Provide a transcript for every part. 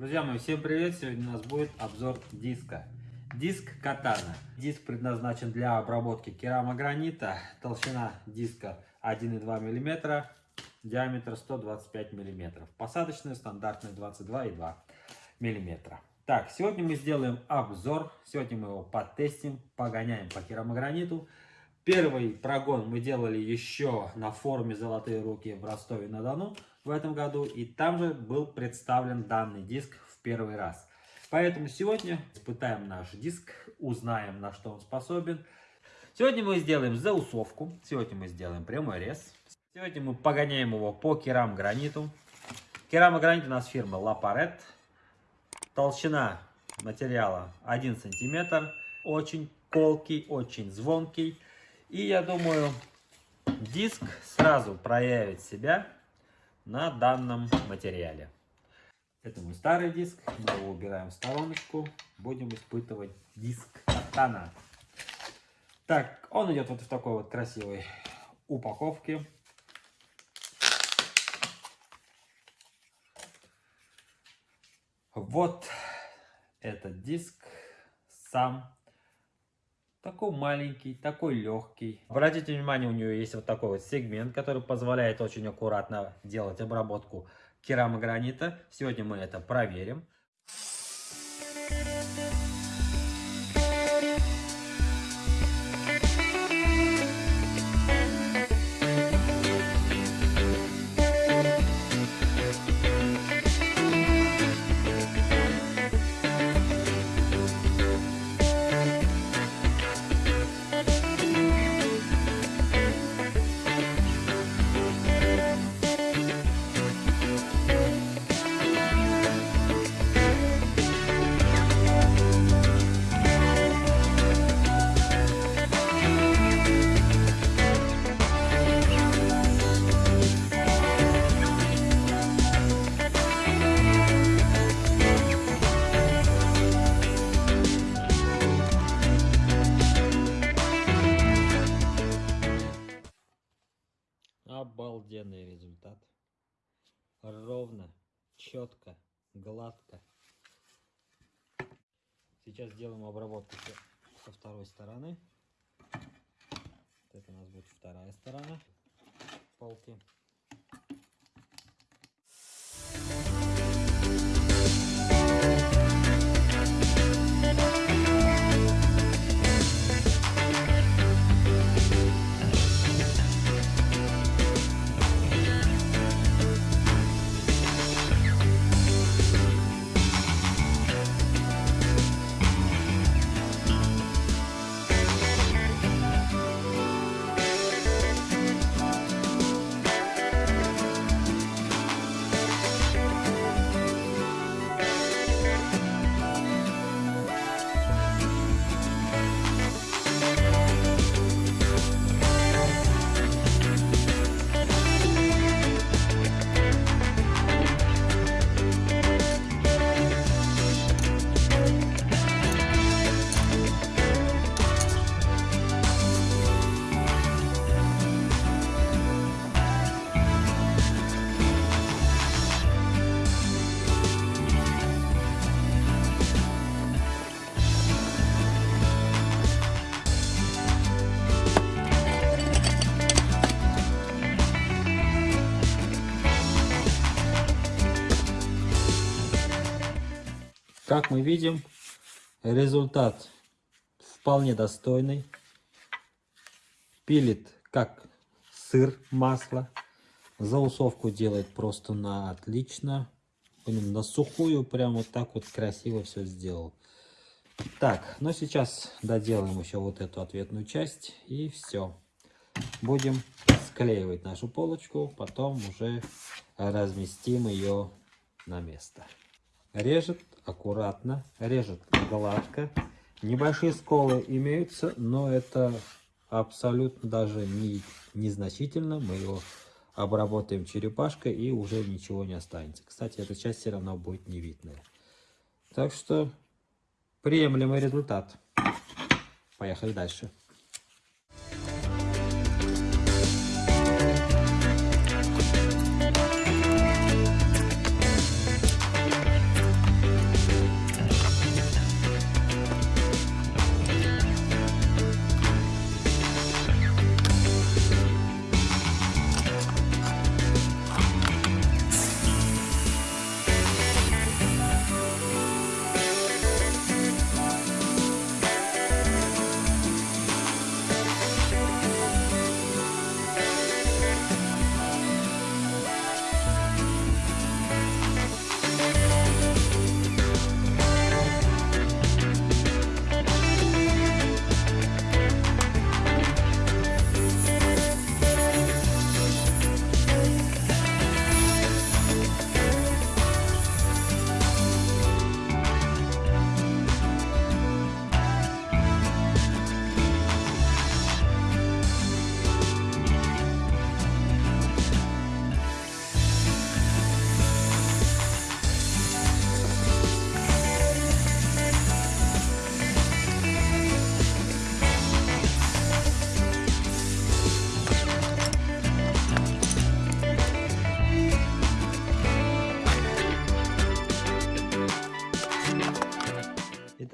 Друзья мои, всем привет! Сегодня у нас будет обзор диска. Диск Катана. Диск предназначен для обработки керамогранита. Толщина диска 1,2 мм, диаметр 125 мм. Посадочный стандартный 22,2 мм. Так, сегодня мы сделаем обзор. Сегодня мы его потестим, погоняем по керамограниту. Первый прогон мы делали еще на форуме «Золотые руки» в Ростове-на-Дону в этом году. И там же был представлен данный диск в первый раз. Поэтому сегодня испытаем наш диск, узнаем, на что он способен. Сегодня мы сделаем заусовку, сегодня мы сделаем прямой рез. Сегодня мы погоняем его по керамограниту. Керамогранит у нас фирма Лапарет. Толщина материала 1 сантиметр. Очень колкий, очень звонкий. И я думаю, диск сразу проявит себя на данном материале. Это мой старый диск, мы его убираем в стороночку, будем испытывать диск Катана. Так, он идет вот в такой вот красивой упаковке. Вот этот диск сам такой маленький, такой легкий. Обратите внимание, у нее есть вот такой вот сегмент, который позволяет очень аккуратно делать обработку керамогранита. Сегодня мы это проверим. Результат. Ровно, четко, гладко. Сейчас сделаем обработку со второй стороны. Это у нас будет вторая сторона полки. Как мы видим, результат вполне достойный. Пилит как сыр, масло. Заусовку делает просто на отлично. Блин, на сухую прям вот так вот красиво все сделал. Так, но сейчас доделаем еще вот эту ответную часть и все. Будем склеивать нашу полочку, потом уже разместим ее на место. Режет аккуратно, режет гладко. Небольшие сколы имеются, но это абсолютно даже не незначительно. Мы его обработаем черепашкой и уже ничего не останется. Кстати, эта часть все равно будет не видная. Так что приемлемый результат. Поехали дальше.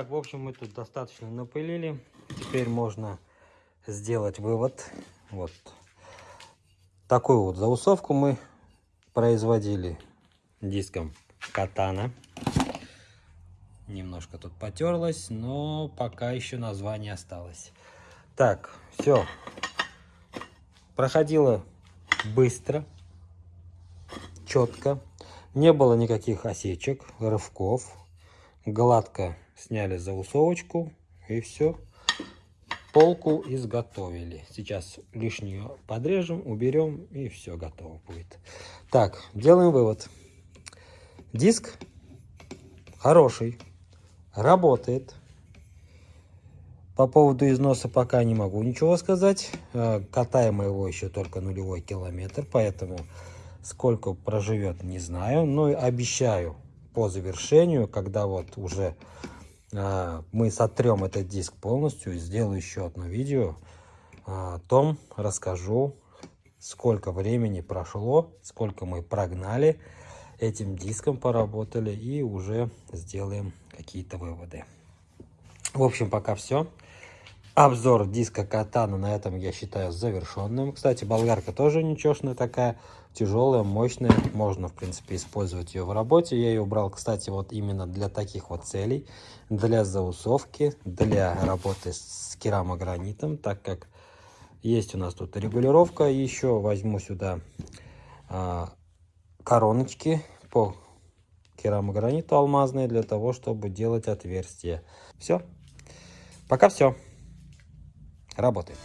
Итак, в общем, мы тут достаточно напылили. Теперь можно сделать вывод. Вот такую вот заусовку мы производили диском катана. Немножко тут потерлось, но пока еще название осталось. Так, все. Проходило быстро, четко. Не было никаких осечек, рывков. Гладко сняли заусовочку и все. Полку изготовили. Сейчас лишнюю подрежем, уберем и все готово будет. Так, делаем вывод. Диск хороший, работает. По поводу износа пока не могу ничего сказать. Э, катаем его еще только нулевой километр, поэтому сколько проживет, не знаю. Но обещаю по завершению, когда вот уже мы сотрем этот диск полностью, сделаю еще одно видео о том, расскажу, сколько времени прошло, сколько мы прогнали этим диском поработали и уже сделаем какие-то выводы. В общем, пока все. Обзор диска Катана на этом я считаю завершенным. Кстати, болгарка тоже ничешная такая, тяжелая, мощная. Можно, в принципе, использовать ее в работе. Я ее убрал, кстати, вот именно для таких вот целей. Для заусовки, для работы с керамогранитом, так как есть у нас тут регулировка. Еще возьму сюда а, короночки по керамограниту алмазные для того, чтобы делать отверстия. Все. Пока все. Работает.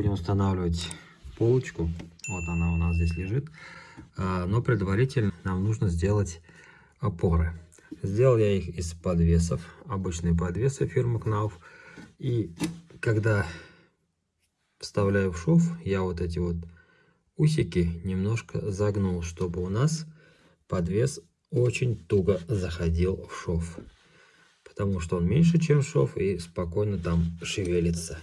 Будем устанавливать полочку. Вот она у нас здесь лежит. А, но предварительно нам нужно сделать опоры. Сделал я их из подвесов. Обычные подвесы фирмы Knauf. И когда вставляю в шов, я вот эти вот усики немножко загнул, чтобы у нас подвес очень туго заходил в шов. Потому что он меньше, чем шов, и спокойно там шевелится.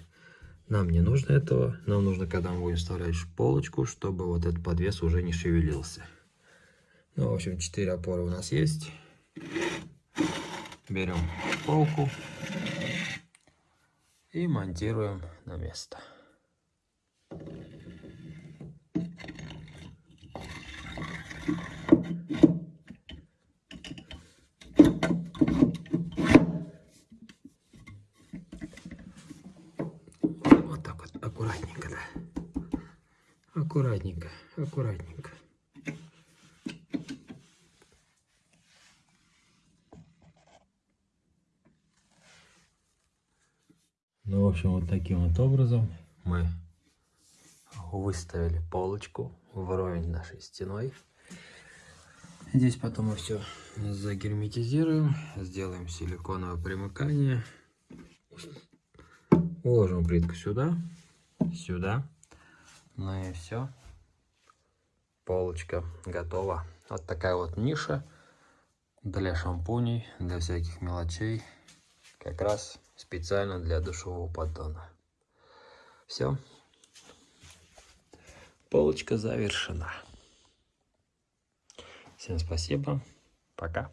Нам не нужно этого. Нам нужно, когда мы будем вставлять полочку, чтобы вот этот подвес уже не шевелился. Ну, в общем, 4 опоры у нас есть. Берем полку и монтируем на место. Аккуратненько, аккуратненько. Ну, в общем, вот таким вот образом мы выставили полочку вровень нашей стеной. Здесь потом мы все загерметизируем, сделаем силиконовое примыкание. Уложим плитку сюда, сюда. Ну и все. Полочка готова. Вот такая вот ниша для шампуней, для всяких мелочей. Как раз специально для душевого поддона. Все. Полочка завершена. Всем спасибо. Пока.